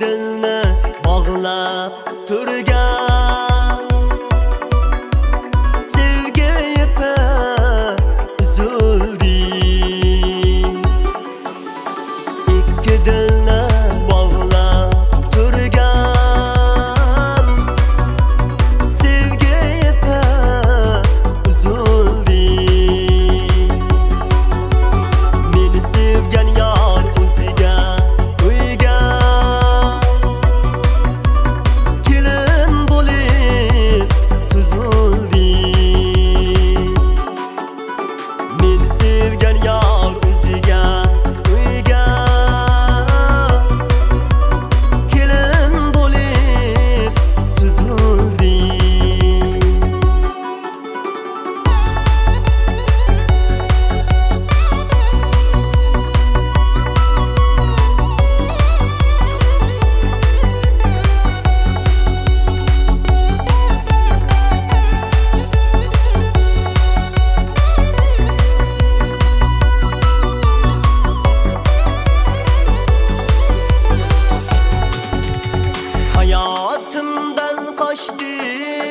dilni bog'lab turgan. Siz gel. kaçtı.